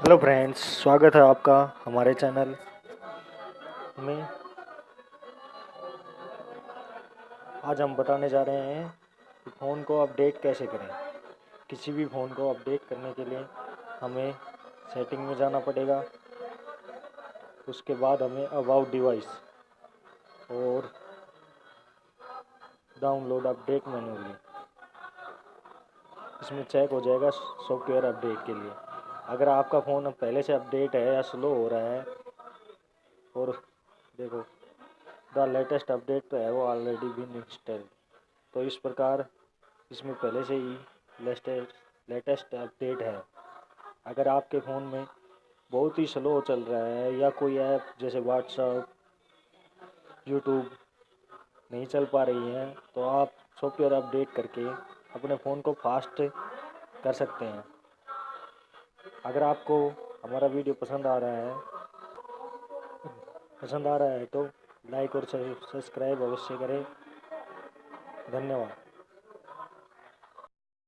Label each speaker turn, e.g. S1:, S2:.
S1: Hello friends स्वागत है आपका हमारे चैनल में। आज हम बताने जा रहे हैं कि फ़ोन को अपडेट कैसे करें। किसी भी फ़ोन को अपडेट करने के लिए हमें सेटिंग में जाना पड़ेगा। उसके बाद हमें अबाउट डिवाइस और डाउनलोड अपडेट मैनुअली इसमें चेक हो जाएगा सॉफ्टवेयर अपडेट के लिए। अगर आपका फ़ोन पहले से अपडेट है या स्लो हो रहा है, और देखो, द लेटेस्ट अपडेट तो है, वो ऑलरेडी बिन इंस्टॉल तो इस प्रकार इसमें पहले से ही लेटेस्ट लेटेस्ट अपडेट है। अगर आपके फ़ोन में बहुत ही स्लो चल रहा है, या कोई ऐप जैसे व्हाट्सअप यूट्यूब नहीं चल पा रही है तो आप सॉफ्टवेयर अपडेट करके अपने फ़ोन को फास्ट कर सकते हैं। अगर आपको हमारा वीडियो पसंद आ रहा है, पसंद आ रहा है तो लाइक और सब्सक्राइब अवश्य करें। धन्यवाद।